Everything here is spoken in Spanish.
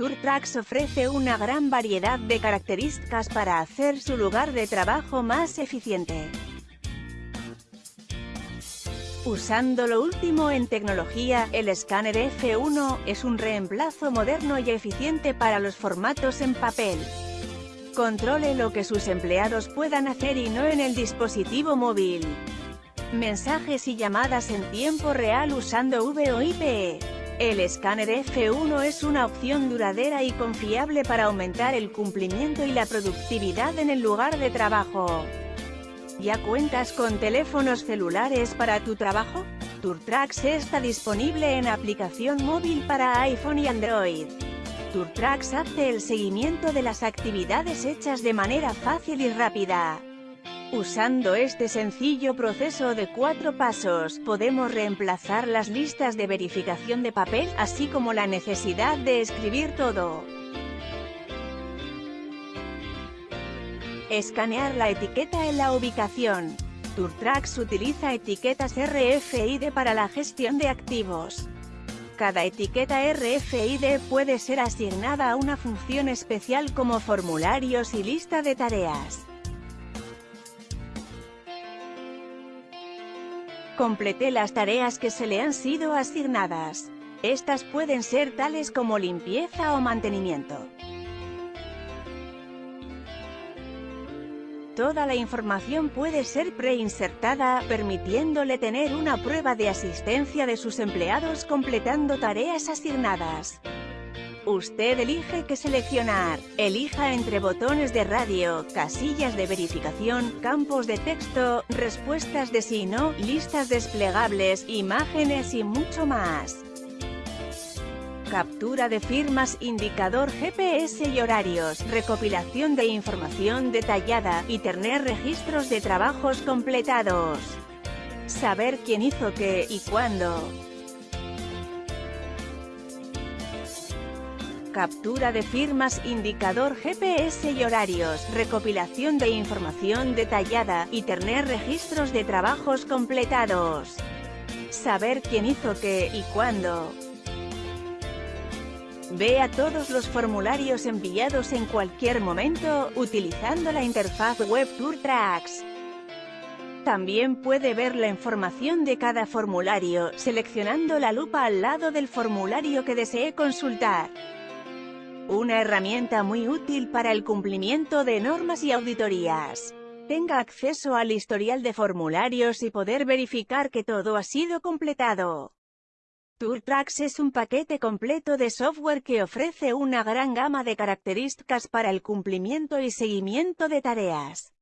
TourTrax ofrece una gran variedad de características para hacer su lugar de trabajo más eficiente. Usando lo último en tecnología, el escáner F1 es un reemplazo moderno y eficiente para los formatos en papel. Controle lo que sus empleados puedan hacer y no en el dispositivo móvil. Mensajes y llamadas en tiempo real usando VoIP. El escáner F1 es una opción duradera y confiable para aumentar el cumplimiento y la productividad en el lugar de trabajo. ¿Ya cuentas con teléfonos celulares para tu trabajo? TourTrax está disponible en aplicación móvil para iPhone y Android. TourTrax hace el seguimiento de las actividades hechas de manera fácil y rápida. Usando este sencillo proceso de cuatro pasos, podemos reemplazar las listas de verificación de papel, así como la necesidad de escribir todo. Escanear la etiqueta en la ubicación. TourTrax utiliza etiquetas RFID para la gestión de activos. Cada etiqueta RFID puede ser asignada a una función especial como formularios y lista de tareas. Complete las tareas que se le han sido asignadas. Estas pueden ser tales como limpieza o mantenimiento. Toda la información puede ser preinsertada, permitiéndole tener una prueba de asistencia de sus empleados completando tareas asignadas. Usted elige qué seleccionar. Elija entre botones de radio, casillas de verificación, campos de texto, respuestas de sí no, listas desplegables, imágenes y mucho más. Captura de firmas, indicador GPS y horarios, recopilación de información detallada, y tener registros de trabajos completados. Saber quién hizo qué y cuándo. Captura de firmas, indicador GPS y horarios, recopilación de información detallada, y tener registros de trabajos completados. Saber quién hizo qué y cuándo. Vea todos los formularios enviados en cualquier momento, utilizando la interfaz web TourTrax. También puede ver la información de cada formulario, seleccionando la lupa al lado del formulario que desee consultar. Una herramienta muy útil para el cumplimiento de normas y auditorías. Tenga acceso al historial de formularios y poder verificar que todo ha sido completado. TourTrax es un paquete completo de software que ofrece una gran gama de características para el cumplimiento y seguimiento de tareas.